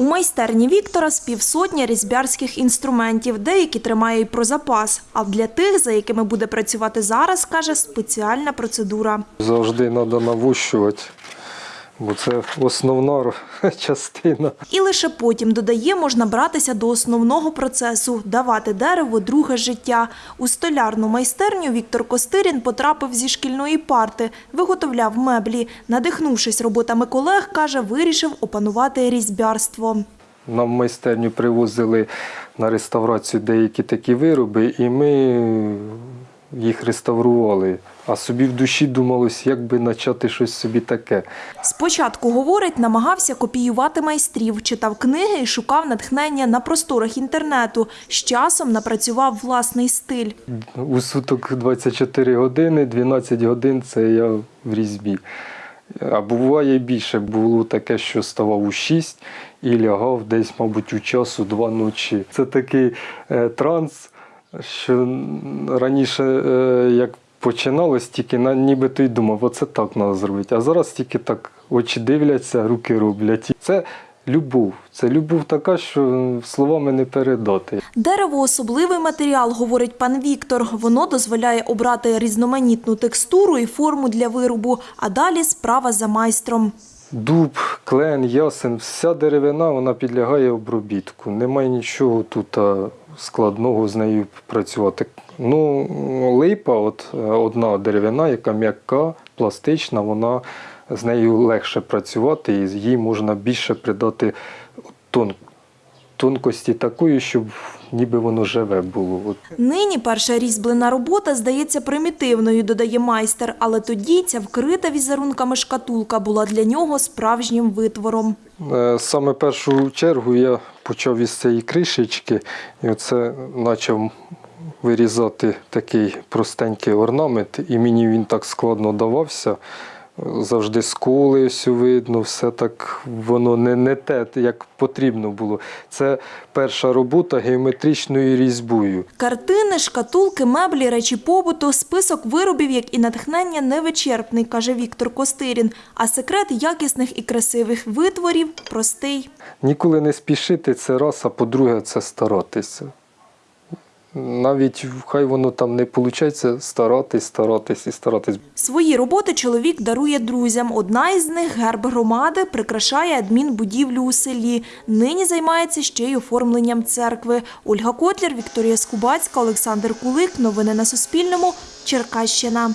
У майстерні Віктора з півсотні різьбярських інструментів, деякі тримає й про запас. А для тих, за якими буде працювати зараз, каже, спеціальна процедура. Завжди треба навощувати, бо це основна частина. І лише потім, додає, можна братися до основного процесу – давати дереву друге життя. У столярну майстерню Віктор Костирін потрапив зі шкільної парти, виготовляв меблі. Надихнувшись роботами колег, каже, вирішив опанувати різьбярство. Нам в майстерню привозили на реставрацію деякі такі вироби, і ми їх реставрували. А собі в душі думалось, як би почати щось собі таке. Спочатку, говорить, намагався копіювати майстрів, читав книги і шукав натхнення на просторах інтернету. З часом напрацював власний стиль. У суток 24 години, 12 годин це я в різьбі. А буває більше. Було таке, що ставав у 6 і лягав десь, мабуть, у часу два ночі. Це такий е, транс, що раніше, е, як починалось, тільки нібито й думав, оце так треба зробити. А зараз тільки так очі дивляться, руки роблять. Це любов. Це любов така, що словами не передати. Дерево – особливий матеріал, говорить пан Віктор. Воно дозволяє обрати різноманітну текстуру і форму для виробу, а далі справа за майстром. Дуб, клен, ясен, вся деревина вона підлягає обробітку. Немає нічого тут складного з нею працювати. Ну, липа, от е, одна деревина, яка м'яка, пластична, вона з нею легше працювати і їй можна більше придати тон, тонкості такої, щоб ніби воно живе було. Нині перша різьблена робота здається примітивною, додає майстер, але тоді ця вкрита візерунками шкатулка була для нього справжнім витвором. Е, Саме першу чергу я почав із цієї кришечки і оце почав вирізати такий простенький орнамент, і мені він так складно давався. Завжди сколи ось видно, все так воно не, не те, як потрібно було. Це перша робота геометричною різьбою. Картини, шкатулки, меблі, речі побуту – список виробів, як і натхнення, невичерпний, каже Віктор Костирін. А секрет якісних і красивих витворів простий. Ніколи не спішити це раз, а по-друге, це старатися. Навіть хай воно там не виходить, старатись, старатись і старатись. Свої роботи чоловік дарує друзям. Одна із них – герб громади, прикрашає адмінбудівлю у селі. Нині займається ще й оформленням церкви. Ольга Котлер, Вікторія Скубацька, Олександр Кулик. Новини на Суспільному. Черкащина.